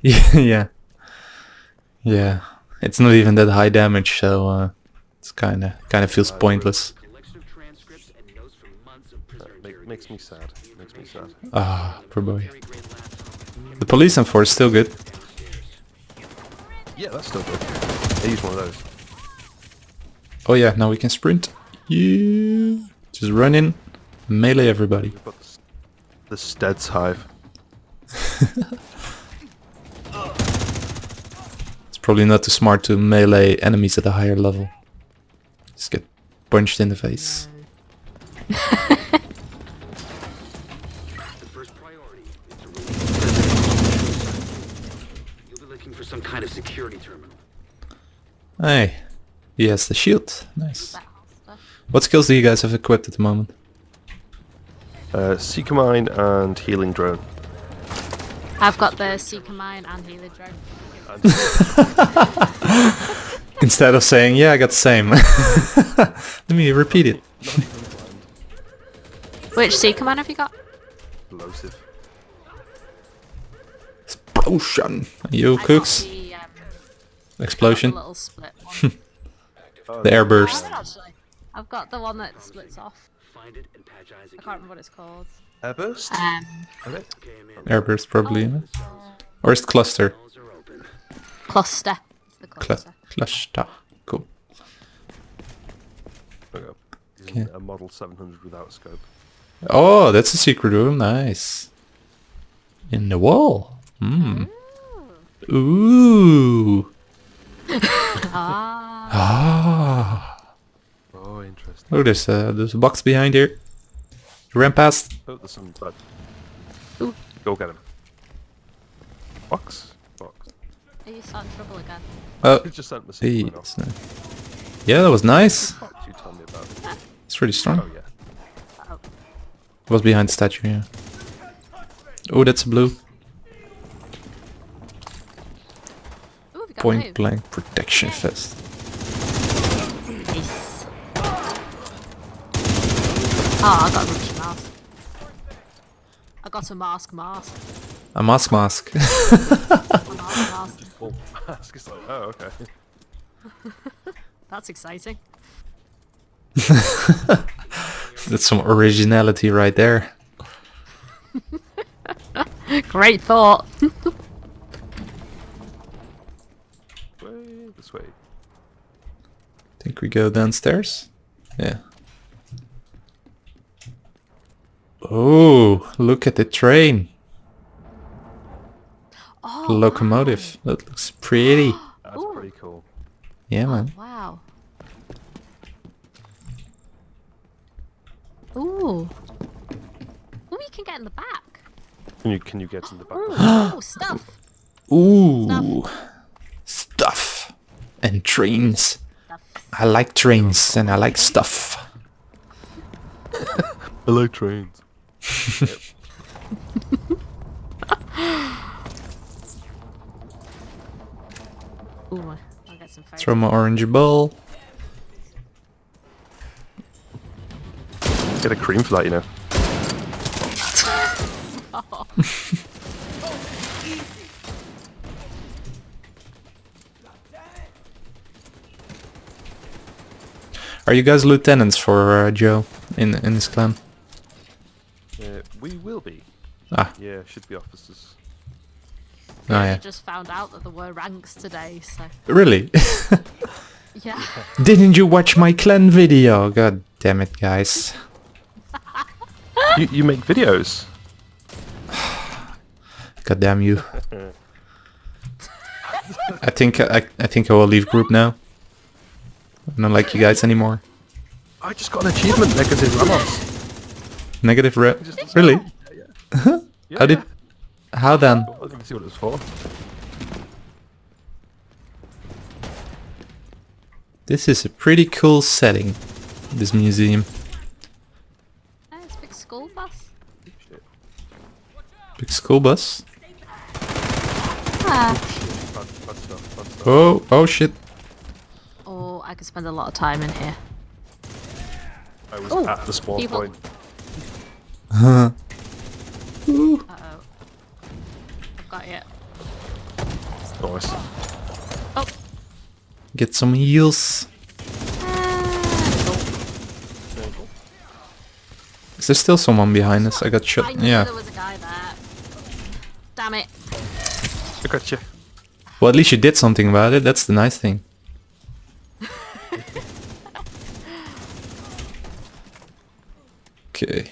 Yeah, yeah. Yeah. It's not even that high damage, so uh, it's kind of kind of feels pointless. Collection of transcripts and notes from months of prisoner Make, makes me sad. Makes me sad. Ah, poor boy. The police and force still good. Yeah, that's still good. I use one of those. Oh yeah, now we can sprint. Yeah. Just run in, melee everybody. The, s- the Steads Hive. probably not too smart to melee enemies at a higher level. Just get punched in the face. The first priority is to You'll be looking for some kind of security terminal. Hey, he has the shield. Nice. What skills do you guys have equipped at the moment? Uh, Seeker Mine and Healing Drone. I've got the Seeker Mine and Healing Drone. Instead of saying, yeah, I got the same. Let me repeat it. Which Seeker Mine have you got? Explosive. Explosion. You I cooks. The, um, Explosion. the little split one. The airburst. Actually, I've got the one that splits off. Find it and patch I can't remember what it's called. Airburst? Um, Okay. Okay, I'm in. Airburst probably. you know? Or is it cluster? Walls are open. cluster. It's the Cl cluster. cluster. Cool. Okay. A Model 700 without scope. Oh, that's a secret room. Nice. In the wall. Hmm. Ooh. Ah, Ah. Oh, interesting. Look, there's a, there's a box behind here. Ran past. Oh, there's some blood. Ooh. Go get him. Box? Box. Are you starting trouble again? Oh, just sent the hey, sequel. Yeah, that was nice. You tell me about? It's really strong. Oh, yeah. Oh, was behind the statue, yeah. Oh, that's a blue. Ooh, Point blue. blank protection vest. Nice. Oh, I got a rookie mask. I got a mask mask. A mask mask. A mask mask. Well, mask is like, oh, okay. That's exciting. that's some originality right there. Great thought. Way this way. Think we go downstairs? Yeah. Oh, look at the train. Oh, Locomotive. That looks pretty. That's Ooh. pretty cool. Yeah, man. Oh, wow. Ooh. Ooh, you can get in the back. Can you can you get in the back? Ooh, ooh stuff. Ooh. Stuff. And trains. Stuff. I like trains and I like stuff. I like trains. Ooh, I'll get some photos. Throw my orange ball. Get a cream for that, you know. Are you guys lieutenants for uh, Joe in in this clan? Uh, we will be. Ah, Yeah, should be officers. Oh I yeah. just found out that there were ranks today, so Really? yeah. Didn't you watch my clan video? God damn it, guys. you you make videos. God damn you. I think I, I think I will leave group now. I don't like you guys anymore. I just got an achievement, negative Ramos. Negative re- Really? Yeah, How did? How then? I didn't see what it was for. This is a pretty cool setting. This museum. Oh, it's a big school bus. Shit. Big school bus. Ah. Bad, bad stuff, bad stuff. Oh, oh shit. Oh, I could spend a lot of time in here. I was Ooh, at the spawn people. point. Get some heals. Is there still someone behind us? I got shot. knew Yeah. there was a guy there. Damn it. I got you. Well, at least you did something about it. That's the nice thing. okay.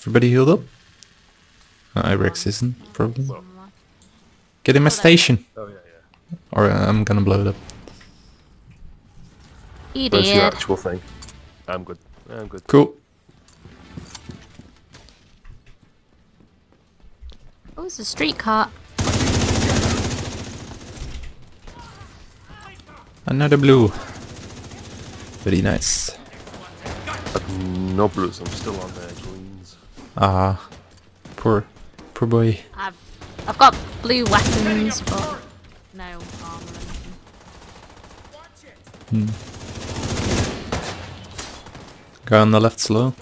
Everybody healed up? Uh, Irex isn't, probably. Get in my station! Oh yeah, yeah. Or uh, I'm gonna blow it up. He Where's your actual thing? I'm good. I'm good. Cool. Oh, it's a streetcar. Another blue. Very nice. No blues. I'm still on there. Greens. Ah. Poor, poor boy. I've I've got blue weapons, but no armor or anything. Guy on the left slow.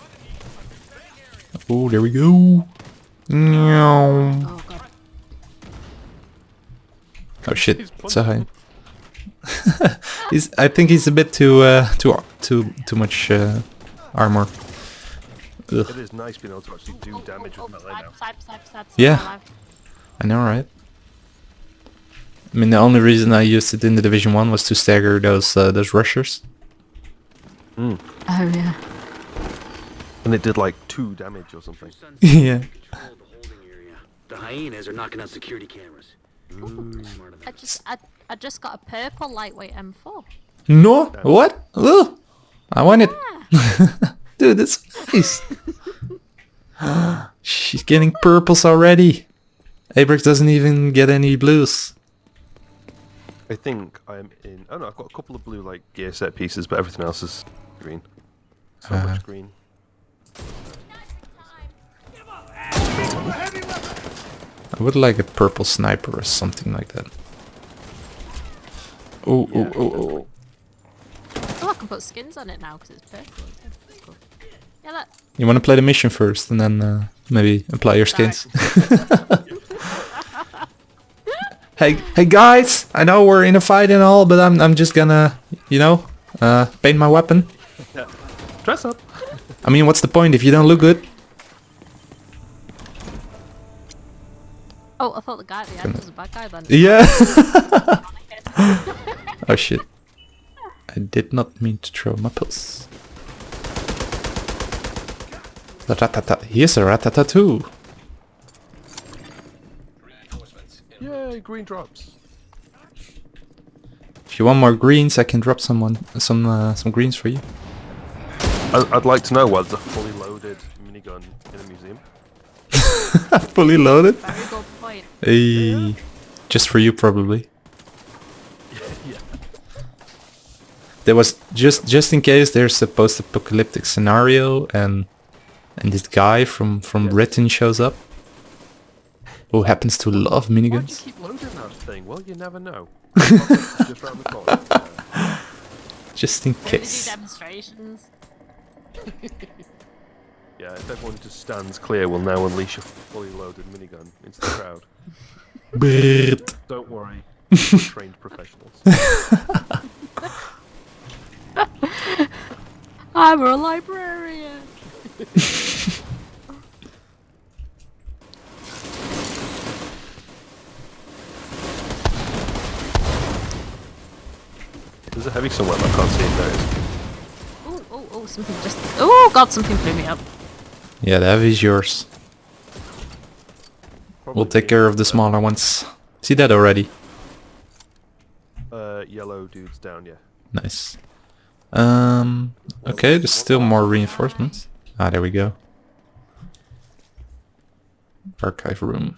Oh, there we go. Meow. Oh. Oh shit, it's a high. he's, I think he's a bit too, uh, too, too, too much uh, armor. Ugh. It is nice being able to actually do damage with melee now. Yeah. I know, right? I mean, the only reason I used it in the Division One was to stagger those uh, those rushers. Oh yeah. And it did like two damage or something. Yeah. the holding area. The hyenas are knocking out security cameras. Pretty smart of I just I, I just got a purple lightweight M4. No, what? Ugh. I want it, dude. That's nice. She's getting purples already. Abrix doesn't even get any blues. I think I'm in. Oh no, I've got a couple of blue like gear set pieces, but everything else is green. So Uh. much green. I would like a purple sniper or something like that. Oh, oh, oh, oh. Oh, I can put skins on it now because it's purple. Okay, cool. Yeah, look. You want to play the mission first, and then uh, maybe apply your skins. hey, hey guys! I know we're in a fight and all, but I'm I'm just gonna, you know, uh, paint my weapon. Dress up. I mean, what's the point if you don't look good? Oh, I thought the guy at the end was a bad guy then. Yeah. oh shit! I did not mean to throw my pills. Ratata. Here's a ratata too. Yay, green drops. If you want more greens, I can drop someone some uh, some greens for you. I- I'd like to know why there's a fully loaded minigun in a museum. Fully loaded. Very good point. Hey, just for you probably. yeah. There was just just in case there's a post-apocalyptic scenario and and this guy from from Yes. Britain shows up, who happens to love Why do you miniguns. keep loading that thing? Well, you never know. Just round the corner. Just in They do case. Demonstrations. yeah, if everyone just stands clear, we'll now unleash a fully loaded minigun into the crowd. Don't worry, we're trained professionals. I'm a librarian. There's a heavy somewhere, but I can't see it there. Oh, something just. Oh, God, something blew me up. Yeah, the heavy is yours. Probably We'll take care of the smaller ones. See that already? Uh, yellow dudes down, yeah. Nice. Um. Okay, there's still more reinforcements. Ah, there we go. Archive room.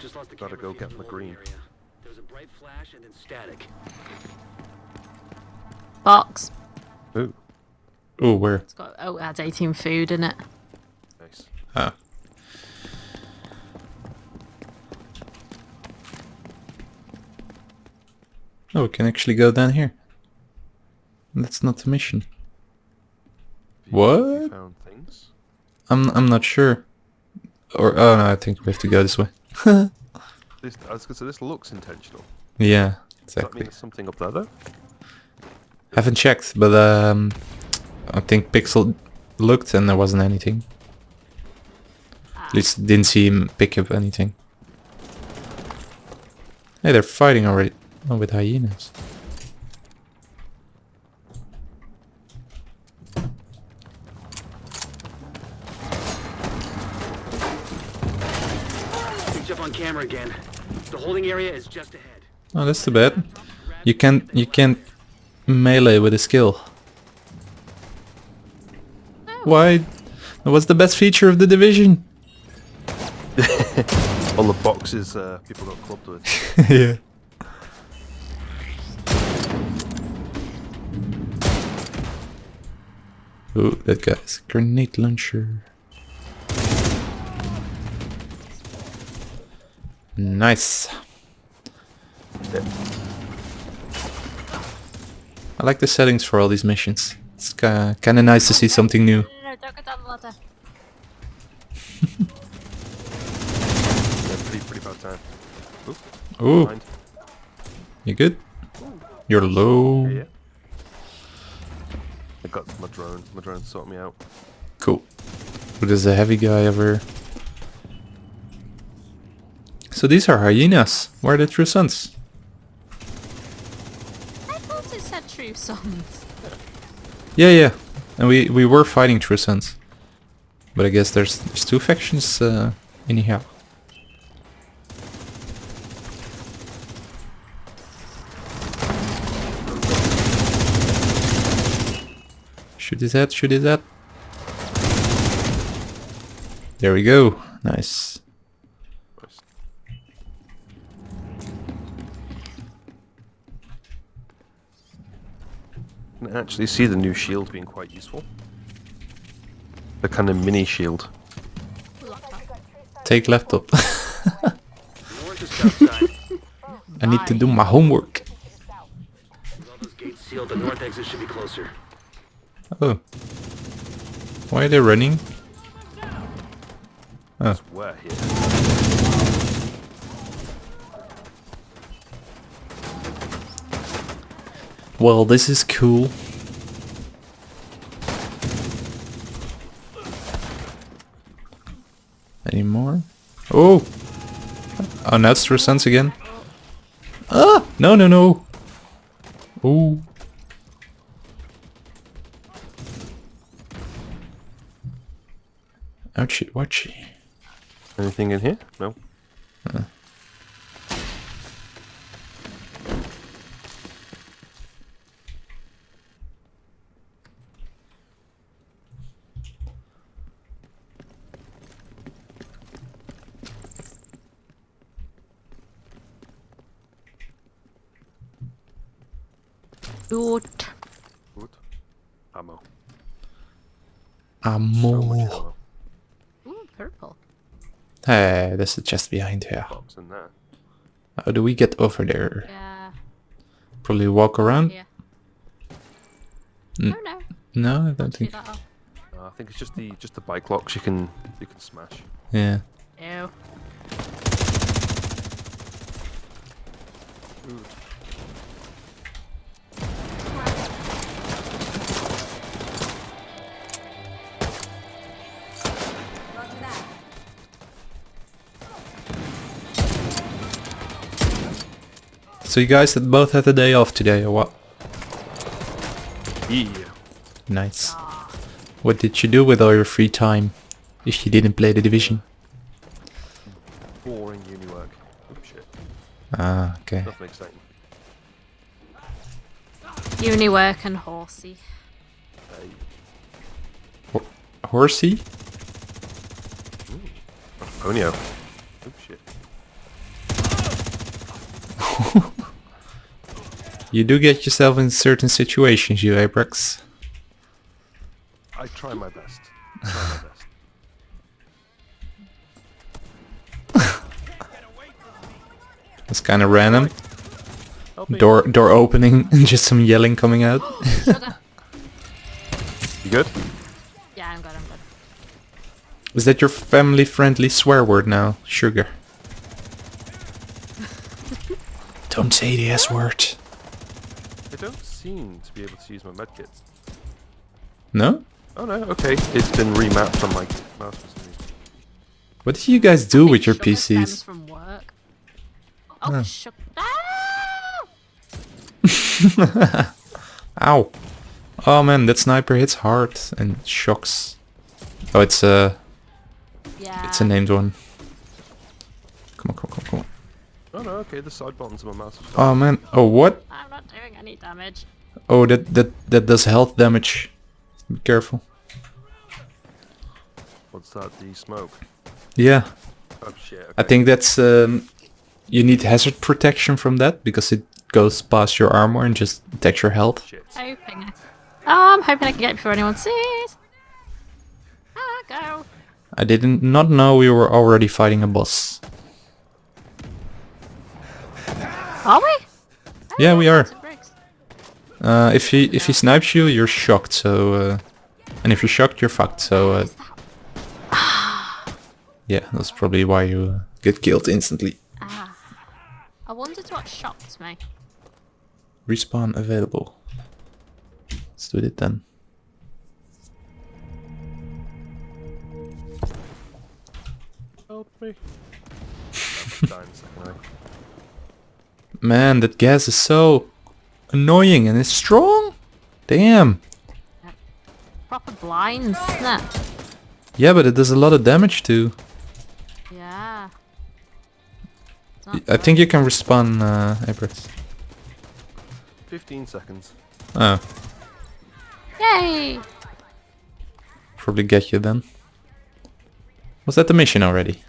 Just lost the Gotta go get the my green. There was a bright flash and then static. Box. Ooh, Oh, where? It's got. Oh, it has 18 food in it. nice. Ah. Oh, we can actually go down here. That's not the mission. Have you- have you What? found things? I'm I'm not sure. Or oh no, I think we have to go this way. This This, I was gonna say this looks intentional. Yeah, Does that mean exactly. there's something up there though? Haven't checked, but um, I think Pixel looked and there wasn't anything. At least didn't see him pick up anything. Hey, they're fighting already. Oh, with hyenas. Up on camera again. The holding area is just ahead. Oh, that's too bad. You can't you can't melee with a skill. Why? What's the best feature of the division. All the boxes uh, people got clubbed with. yeah. Ooh, that guy's grenade launcher. Nice. I like the settings for all these missions. It's kind of nice to see something new. No, no, no, don't down the pretty, pretty bad time. Ooh, you good? You're low. Yeah. I got my drone. My drone sorted me out. Cool. Who does a heavy guy ever? So these are hyenas. Where are the true sons? I thought said. Yeah, yeah. And we we were fighting true. But I guess there's there's two factions uh, anyhow. Shoot his head, shoot his head. There we go. Nice. Can actually see the new shield being quite useful. The kind of mini shield. Take laptop. North is south side. I need to do my homework. With all those gates sealed, the north exit should be closer. Oh. Why are they running? Oh. Where here? Well, this is cool. Any more? Oh! Oh, now it's Sense again. Ah! No, no, no! Ooh. Ouchie, watchie. Anything in here? No. Good. Ammo. So much Ammo. ammo. Ooh, purple. Hey, there's a chest behind here. Box in there. How do we get over there? Yeah. Probably walk around? Yeah. Oh no. No, I don't think. that off. Uh, I think it's just the just the bike locks you can you can smash. Yeah. Ew. So you guys both had a day off today, or what? Yeah. Nice. What did you do with all your free time? If you didn't play the division. Boring uni work. Oh shit. Ah, okay. Nothing exciting. Uni work and horsey. Hey. Horsey? Ponyo. Oh shit. You do get yourself in certain situations, you Abrax. I try my best. Try my best. It's kind of random. Door door opening and just some yelling coming out. Oh, you good? yeah, I'm good, I'm good. Is that your family-friendly swear word now? Sugar. Don't say the S word. I don't seem to be able to use my medkits. No? Oh no, okay. It's been remapped on my mouse for some reason. What do you guys do with your PCs? From work. Oh, Huh. sugar. Ah! Ow. Oh man, that sniper hits hard and shocks. Oh, it's a, Yeah. it's a named one. Come on, come on, come on, come on. Oh no, okay, the side buttons on my mouse Oh man, oh what? I'm not doing any damage. Oh, that, that, that does health damage. Be careful. What's that? The smoke. Yeah, Oh shit. Okay. I think that's, um, you need hazard protection from that because it goes past your armor and just attacks your health. Shit. Hoping. I... Oh, I'm hoping I can get it before anyone sees. Ah, go. I didn't not know we were already fighting a boss. Are we? Yeah, we are. Lots of bricks. Uh, if he if he snipes you, you're shocked. So, uh, and if you're shocked, you're fucked. So, uh, yeah, that's probably why you uh, get killed instantly. Ah. I wondered what shocked me. Respawn available. Let's do it then. Help me. Dying second eye. Man, that gas is so annoying and it's strong. Damn. Proper blinds, isn't? Yeah, but it does a lot of damage too. Yeah. I good. think you can respawn, uh, Abrams. 15 seconds. Oh, Yay! probably get you then. Was that the mission already?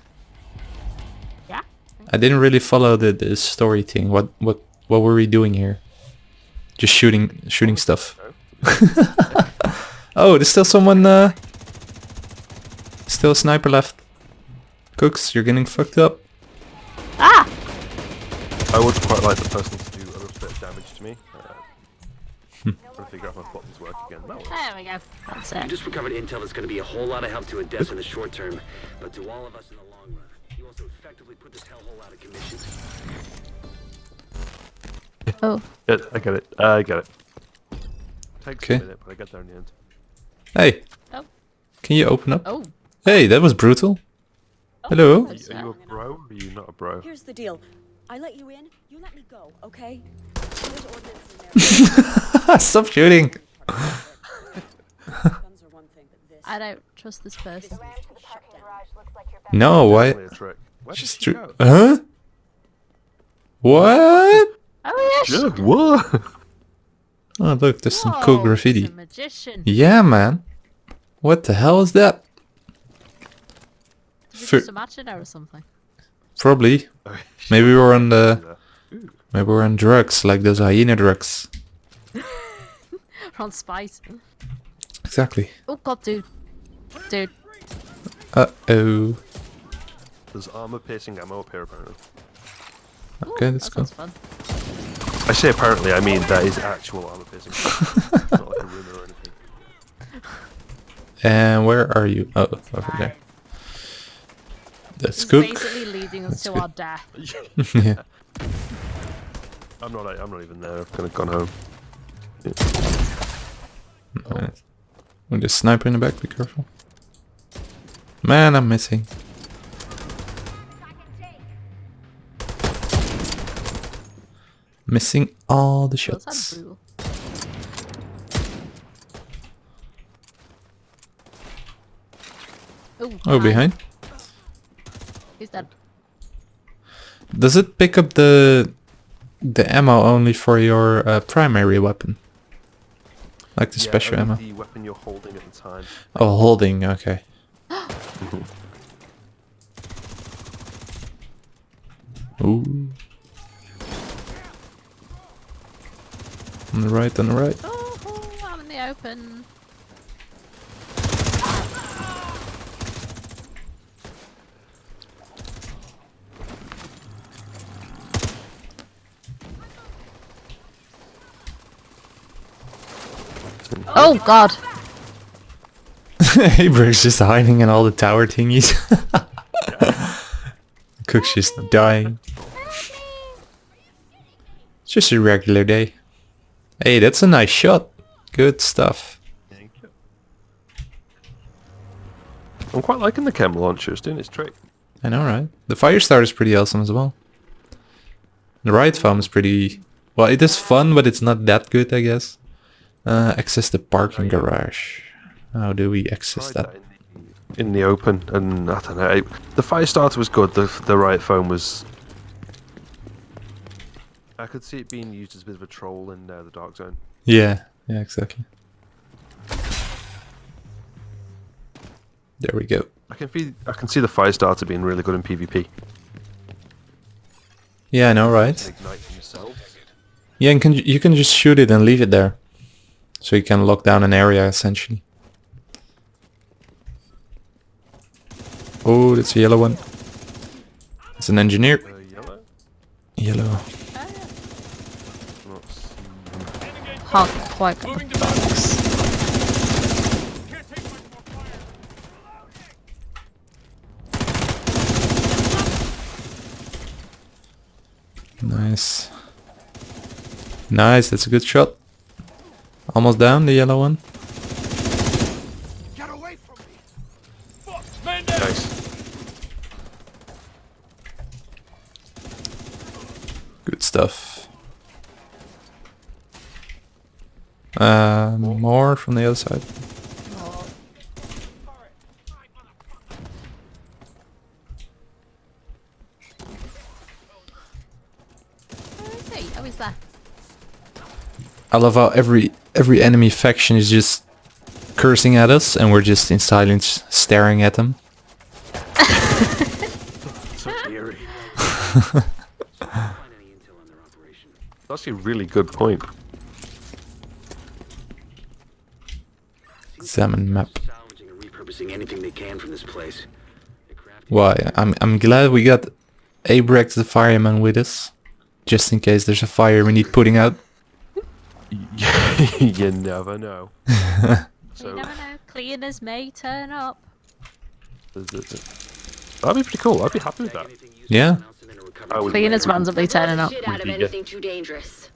Yeah. I didn't really follow the, the story thing. What what what were we doing here? Just shooting shooting stuff. Oh, there's still someone uh still a sniper left. Cooks, you're getting fucked up. Ah! I would quite like the person to do a little bit of damage to me. Uh, trying to figure out if my buttons work again. That works. There we go. That's You it. just recovered intel that's going to be a whole lot of help to Odessa in the short term, but to all of us in the long run. You also effectively put this hellhole out of commission. Oh. Yeah, I get it. I get it. Takes Okay. a minute, but I get there in the end. Hey, Oh. can you open up? Oh. Hey, that was brutal. Oh, Hello. Are you, are you a bro or are you not a bro? Here's the deal. I let you in, you let me go, okay? There's ordnance in there. Stop shooting. Guns are one thing, but this I don't trust this person. shut down. No, why? Definitely a trick. Where did Just she tru- go? Huh? What? Oh yeah. Yeah, what? Oh, look, there's some cool graffiti. a magician. Yeah, man. What the hell is that? Did you Fir- just imagine or something? Probably. Oh, Maybe we're on the. Maybe we're on drugs, like those hyena drugs. We're on spice. Exactly. Oh god, dude. Dude. Uh oh. There's armor piercing ammo up here apparently. Ooh, Okay, let's go. fun. I say apparently, I mean that is actual armor piercing. it's not like a rumor or anything. And where are you? Oh, over there. That's It's cook. basically leading us That's to good. our death. yeah. I'm not. I'm not even there. I've kind of gone home. Alright. Oh, there's a sniper in the back. Be careful. Man, I'm missing. Missing all the shots. Ooh, Oh, hi. behind. He's dead. Does it pick up the the ammo only for your uh, primary weapon? Like the Yeah, special ammo? The weapon you're holding at the time. Oh, holding. Okay. Ooh. On the right, on the right. Oh, I'm in the open. Oh god. Abrams just hiding in all the tower thingies. Cook's just dying. It's just a regular day. Hey, that's a nice shot. Good stuff. Thank you. I'm quite liking the chem launcher. It's doing its trick. I know, right? The fire start is pretty awesome as well. The riot foam is pretty... Well, it is fun, but it's not that good, I guess. Uh, access the parking garage. How do we access that? in the, in the open, and I don't know. It, the fire starter was good. The the riot foam was. I could see it being used as a bit of a troll in uh, the dark zone. Yeah, yeah, exactly. There we go. I can feel, I can see the fire starter being really good in PvP. Yeah, I know, right? Yeah, and can, you can just shoot it and leave it there. So you can lock down an area, essentially. Oh, that's a yellow one. It's an engineer. Uh, yellow. Yellow. Seen. Can't quite get box. Nice. Nice, that's a good shot. Almost down, the yellow one. Nice. Good stuff. Uh, more from the other side. Where is he? He's there. I love how every every enemy faction is just cursing at us, and we're just in silence staring at them. So eerie. Find any intel on their operation. That's actually a really good point. Examine map. Salvaging and repurposing anything they can from this place. They're crafting Why? I'm I'm glad we got Abrex the fireman with us, just in case there's a fire we need putting out. you never know. you never know. Cleaners may turn up. th- th- th- that'd be pretty cool. I'd be happy with that. Yeah. and announce it in a recovery I would- Cleaners randomly turning up. Shit out of Would be, yeah. anything too dangerous.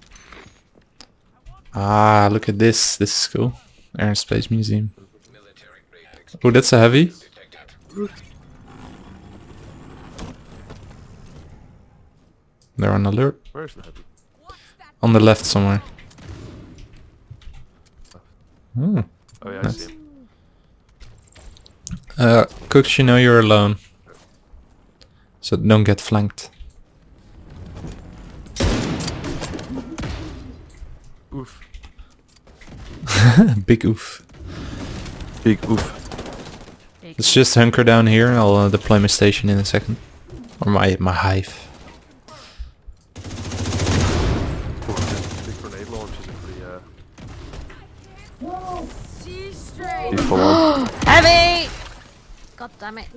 Ah, look at this. This is cool. Air and Space Museum. Oh, that's a heavy. They're on alert. Where's the heavy? On the left somewhere. Hmm. Oh yeah, I Nice. Uh, Cooks, you know you're alone. So don't get flanked. Big oof. Big oof. Let's just hunker down here I'll uh, deploy my station in a second. Or my, my hive. Oof. Big grenade launchers are pretty uh. pretty full on. Heavy! God damn it.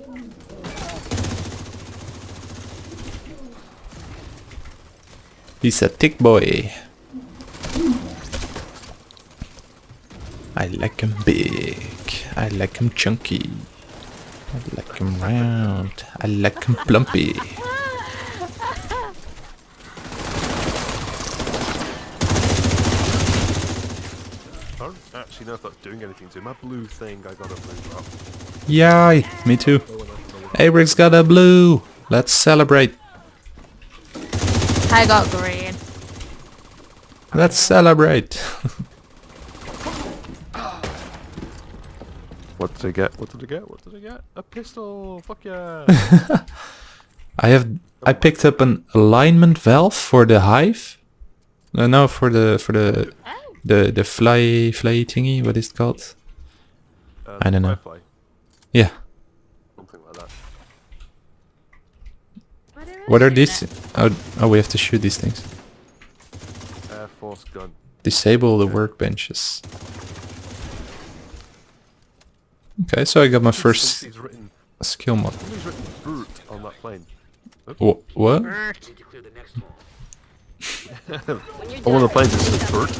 He's a thick boy. I like him big. I like him chunky. I like him round. I like him plumpy. I don't actually know if that's doing anything to my blue thing. I got a blue drop. Yay! Me too. Abrick's got a blue. Let's celebrate. I got green. Let's celebrate. What did I get? What did I get? What did I get? A pistol! Fuck yeah! I have I picked up an alignment valve for the hive. No, no, for the for the the the fly fly thingy. What is it called? Uh, I don't know. Firefly, Yeah. something like that. What are these? Oh, oh, we have to shoot these things. Air Force gun. Disable the workbenches. Okay, so I got my first skill mod. somebody's written Brute on that plane. Wha what? Need the next hall. When you're On one of the planes it says Burt.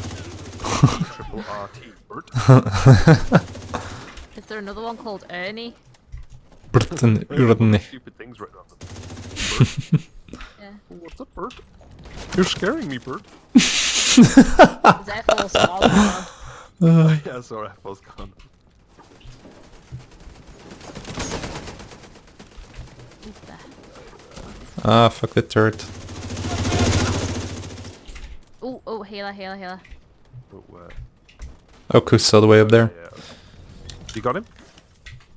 Triple RT. Burt. Is there another one called Ernie? Bruten, Urne. Stupid things written on them. Yeah. What's up, Burt? You're scaring me, bird. Is that full small yeah, sorry, I was gone. Ah, fuck the turret. Oh, oh, healer, healer, healer. Oh, uh, Oh, Cook's all the way up there. yeah. You got him?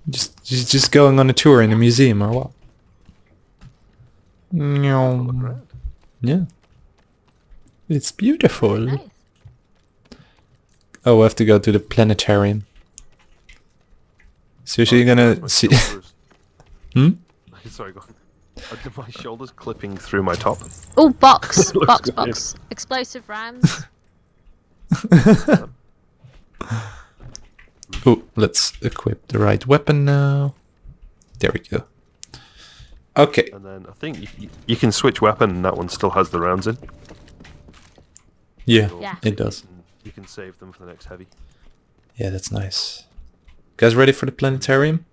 Just, just, just going on a tour in a museum or what? Look Nyom. around. Yeah. It's beautiful. Nice. Oh, we have to go to the planetarium. Seriously, you're Oh, my gonna see... hmm? Sorry, go on. Uh, my shoulders clipping through my top. Oh, box, Looks box, good. box. Explosive rounds. Oh, let's equip the right weapon now. There we go. Okay. And then I think you, you, you can switch weapon and that one still has the rounds in. Yeah, Yeah. it does. And you can save them for the next heavy. Yeah, that's nice. Guys ready for the planetarium?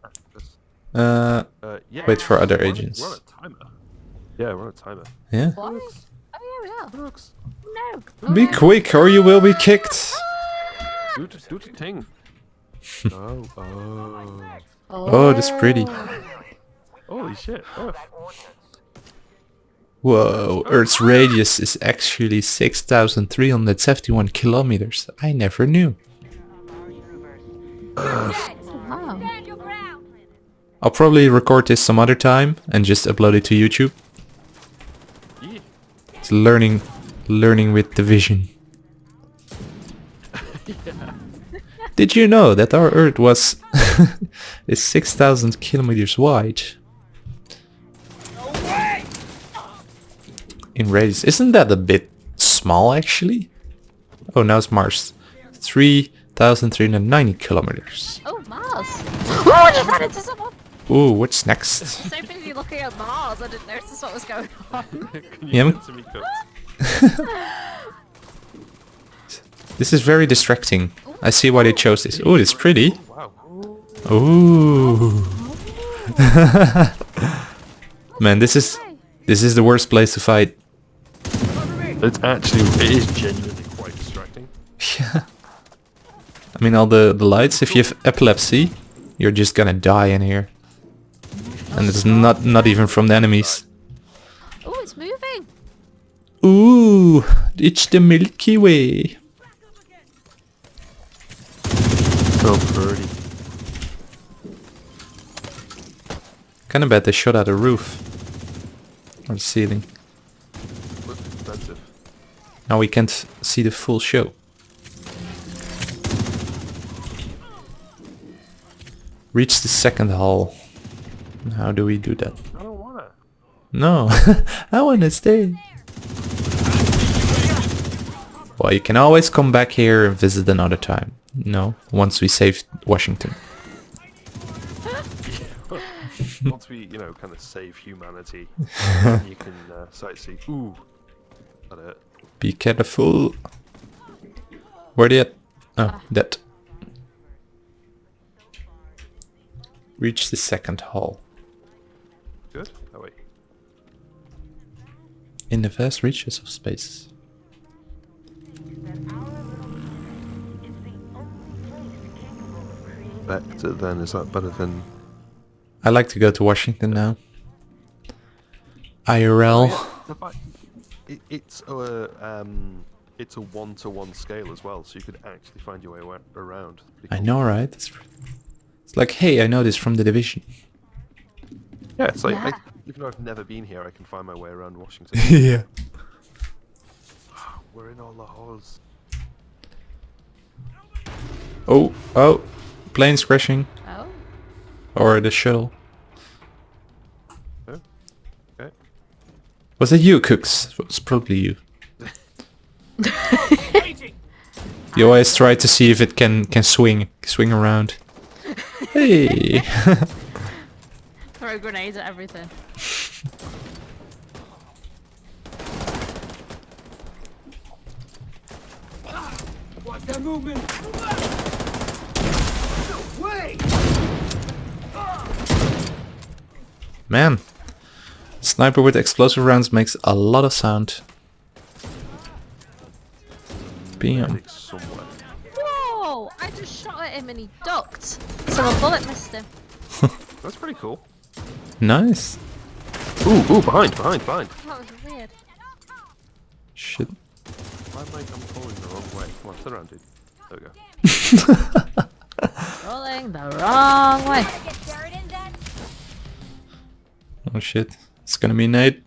Uh, Uh, yeah. Wait for other we're on agents. We're on a timer. Yeah, we're on a timer. yeah. what? Oh, yeah, we are. Looks. No. Be quick or you will be kicked. Do the, do the thing. oh, oh. Oh, that's pretty. Holy shit. Earth. Whoa, Earth's radius is actually 6,371 kilometers. I never knew. Wow. I'll probably record this some other time and just upload it to YouTube. It's learning, learning with the division. Did you know that our Earth was is 6,000 kilometers wide? In radius, isn't that a bit small actually? Oh, now it's Mars, 3,390 kilometers. Oh, Mars. Oh, ran into someone. Ooh, what's next? So busy looking at Mars, I didn't notice what was going on. Can you Yeah, me, This is very distracting. I see why they chose this. Ooh, it's pretty. Oh, ooh. Man, this is this is the worst place to fight. It's actually, it is genuinely quite distracting. Yeah. I mean, all the, the lights, if you have epilepsy, you're just gonna die in here. And it's not not even from the enemies. Oh, it's moving. Ooh, it's the Milky Way. So pretty. Kinda bad they shot at the roof. Or the ceiling. Now we can't see the full show. Reach the second hall. How do we do that? I don't wanna. No, I wanna stay. Well, you can always come back here and visit another time. No, once we save Washington. Once we, you know, kind of save humanity, you can uh, sightsee. Ooh. That hurt. Be careful. Where at? Oh, that. Reach the second hall. Good? Oh, wait. In the vast reaches of space. Vector then, is that better than... I like to go to Washington now. IRL. The fact, it, it's a, um, it's a one-to-one scale as well, so you could actually find your way around. Pretty I know, right? It's, it's like, hey, I know this from the division. Yeah, it's like, I, even though I've never been here, I can find my way around Washington. yeah. We're in all the halls. Oh, oh, planes crashing, Oh. or the shuttle. Oh, okay. Was it you, Cooks? It's probably you. you always try to see if it can can swing swing around. Hey. Throw grenades at everything. Man, sniper with explosive rounds makes a lot of sound. Bam. Whoa! I just shot at him and he ducked. So a bullet missed him. That's pretty cool. Nice. Ooh, ooh, behind, behind, behind. That was weird. Shit. Why am I I'm falling the wrong way? Come on, turn around, dude. There we go. Rolling the wrong way. Oh shit. It's gonna be Nate.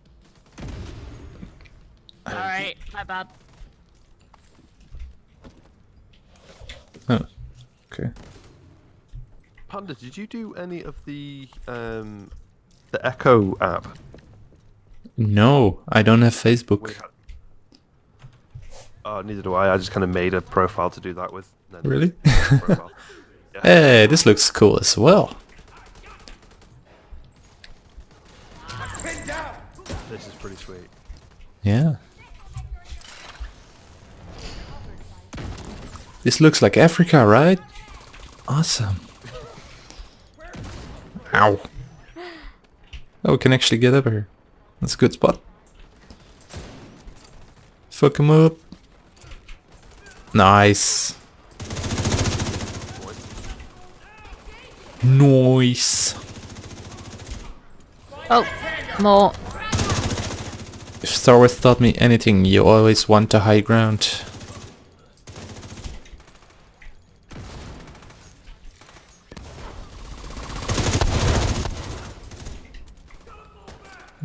Alright, my bad. Oh. Okay. Panda, did you do any of the um the Echo app? No, I don't have Facebook. Oh, neither do I. I just kind of made a profile to do that with. Really? Yeah. hey, this looks cool as well. This is pretty sweet. Yeah. This looks like Africa, right? Awesome. Ow. Oh, we can actually get up here. That's a good spot. Fuck him up. Nice. Nice. Oh, more. If Star Wars taught me anything, you always want the high ground.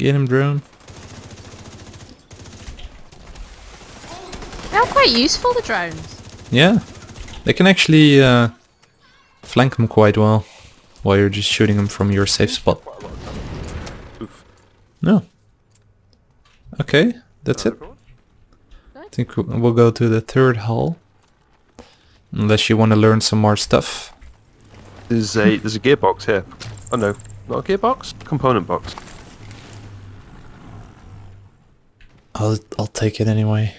Get him, drone. They're quite useful, the drones. Yeah, they can actually uh, flank them quite well while you're just shooting them from your safe spot. Oof. No. Okay, that's it. I think we'll we'll go to the third hall. Unless you want to learn some more stuff. There's a there's a gearbox here. Oh no, not a gearbox. Component box. I'll I'll take it anyway.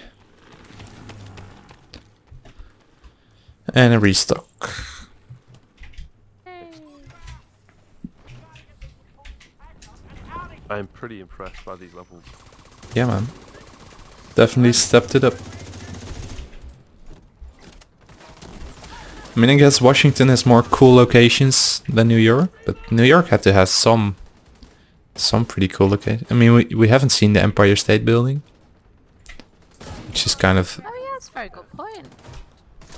And a restock. I'm pretty impressed by these levels. Yeah, man. Definitely stepped it up. I mean, I guess Washington has more cool locations than New York, but New York had to have some, some pretty cool locations. I mean, we we haven't seen the Empire State Building, which is kind of Oh yeah, that's a very good point.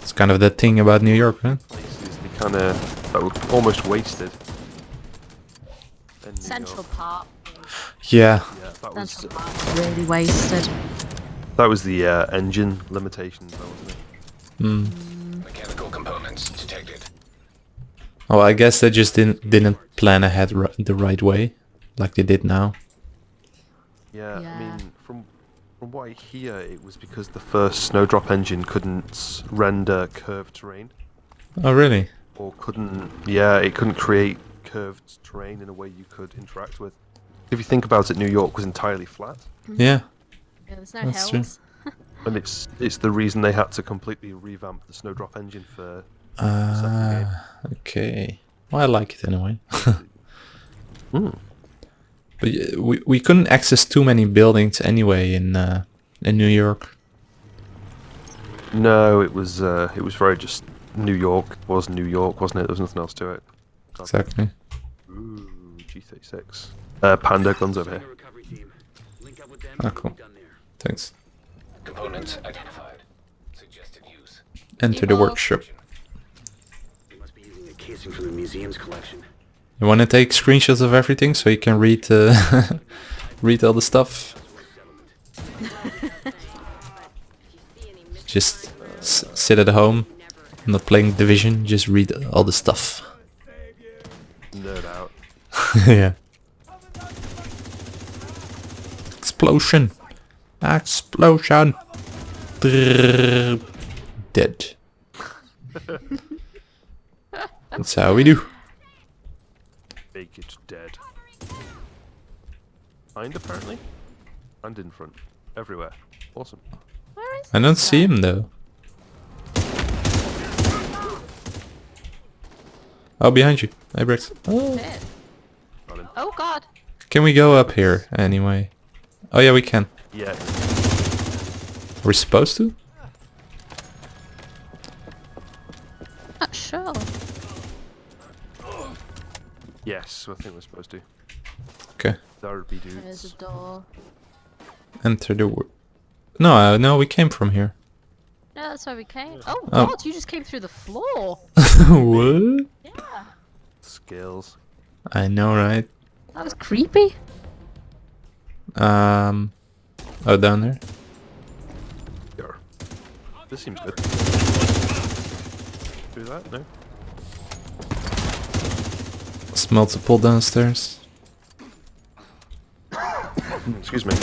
it's kind of the thing about New York, man. Places they kind of uh, that were almost wasted. Central York. Park. Yeah, Yeah, that was Central Park. Really wasted. that was the uh, engine limitations, though, wasn't it? Hmm. Hmm. Mechanical components detected. Oh, I guess they just didn't didn't plan ahead ri- the right way, like they did now. Yeah, I mean, from from what I hear, it was because the first Snowdrop engine couldn't render curved terrain, Oh, really? or couldn't, yeah, it couldn't create curved terrain in a way you could interact with. If you think about it, New York was entirely flat, Yeah. Yeah, there's no That's true. and it's it's the reason they had to completely revamp the Snowdrop engine for. second game. Ah, okay. Well, I like it anyway. Hmm. But we we couldn't access too many buildings anyway in uh, in New York. No, it was uh, it was very just New York was New York, wasn't it? There was nothing else to it. Exactly. Ooh, G36. Uh, Panda guns over here. a recovery team. Link up with them. Ah, cool. be done there. Thanks. Components identified. Suggested use. Enter the workshop. They must be using a casing from the museum's collection. You want to take screenshots of everything so you can read uh, read all the stuff. Just s- sit at home, not playing Division. Just read all the stuff. Nerd out. yeah. Explosion. Explosion. Dead. That's how we do. Make it dead. Behind apparently, and in front, everywhere. Awesome. Where is I don't this see him though. Oh, behind you. Hey, Brix. Oh. oh. Shit. Got him. Oh god. Can we go up here anyway? Oh yeah, we can. Yeah. We're supposed to? Yes, I think we're supposed to. Okay. There would be There's a door. Enter the... wo- No, uh, no, we came from here. No, that's why we came. Oh, Oh. God, you just came through the floor. what? Yeah. Skills. I know, right? That was creepy. Um... Oh, down there? Here. This seems good. Do that? No? It's multiple downstairs. Excuse me.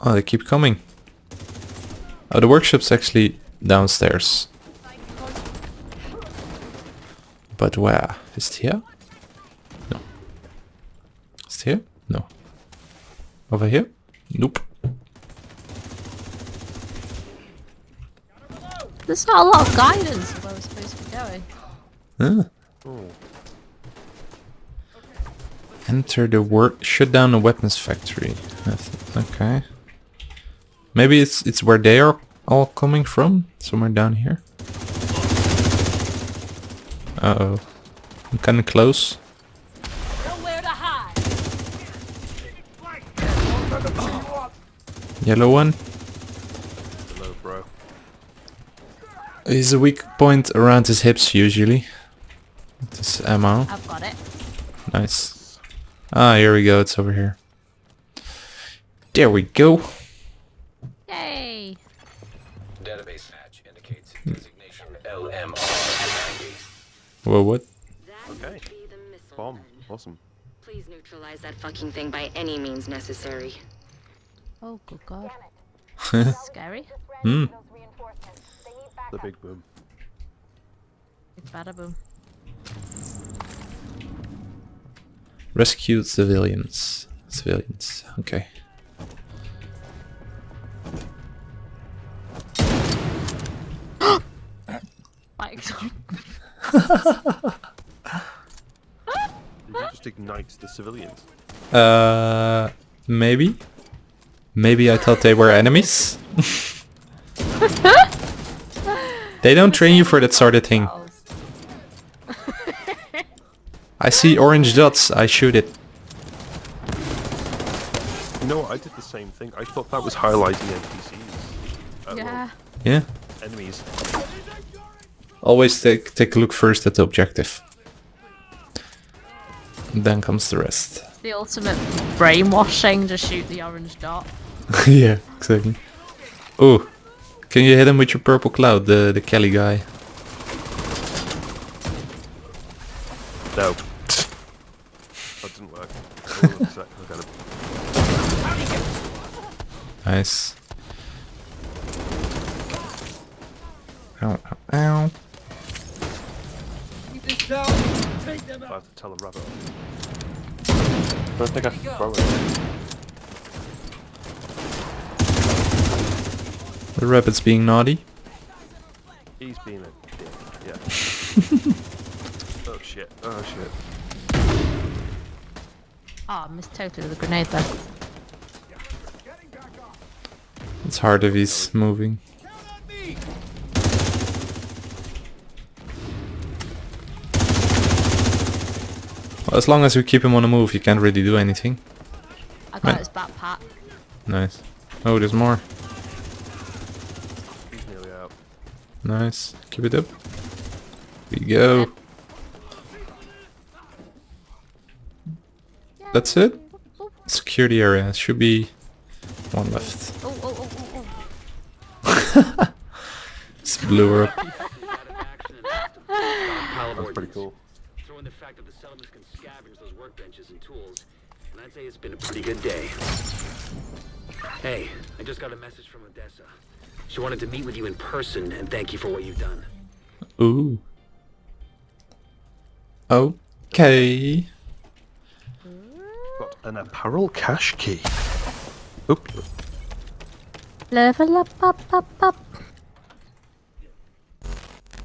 Oh, they keep coming. Oh, the workshop's actually downstairs. But where? Is it here? No. Is it here? No. Over here? Nope. There's not a lot of guidance of where we're supposed to be going. Oh. Enter the work. Shut down the weapons factory. Okay. Maybe it's it's where they are all coming from. Somewhere down here. Uh oh. I'm kind of close. Nowhere to hide. Yellow one. Hello, bro. He's a weak point around his hips usually. This ammo. I've got it. Nice. Ah, here we go. It's over here. There we go. Yay! Database match indicates designation LMR-90. Whoa, what? Okay. Be the missile Bomb. Awesome. Please neutralize that fucking thing by any means necessary. Oh, good God. Scary. Hmm. The big boom. Big bada boom. Rescue civilians. Civilians. Okay. Like, Did you just ignite the civilians? Uh, maybe. Maybe I thought they were enemies. they don't train you for that sort of thing. I see orange dots. I shoot it. You know what? I did the same thing. I thought that was highlighting NPCs. Uh, well, yeah. Yeah. enemies. Always take take a look first at the objective. Then comes the rest. The ultimate brainwashing, just shoot the orange dot. yeah, exactly. Oh, can you hit him with your purple cloud, the the Kelly guy? No. that didn't work. Hold on a sec, I got it. Nice. Ow, ow, ow. I have to tell a rabbit. Don't think I can throw it. The rabbit's being naughty. He's being a dick. Yeah. oh shit. Oh shit. Oh, I missed totally with a grenade there. It's hard if he's moving. Well, as long as we keep him on the move, he can't really do anything. I got Right. his backpack. Nice. Oh, there's more. He's nearly out. Nice. Keep it up. We go. That's it? Security area. Should be one left. Oh, oh, oh, oh, oh. Just blew her up. Out of action and have to stockpile of That's pretty cool. Throw in the fact that the settlements can scavenge those workbenches and tools, and I'd say it's been a pretty good day. Hey, I just got a message from Odessa. She wanted to meet with you in person and thank you for what you've done. Ooh. Okay. Got an apparel cache key. Oop. Level up, up, up, up.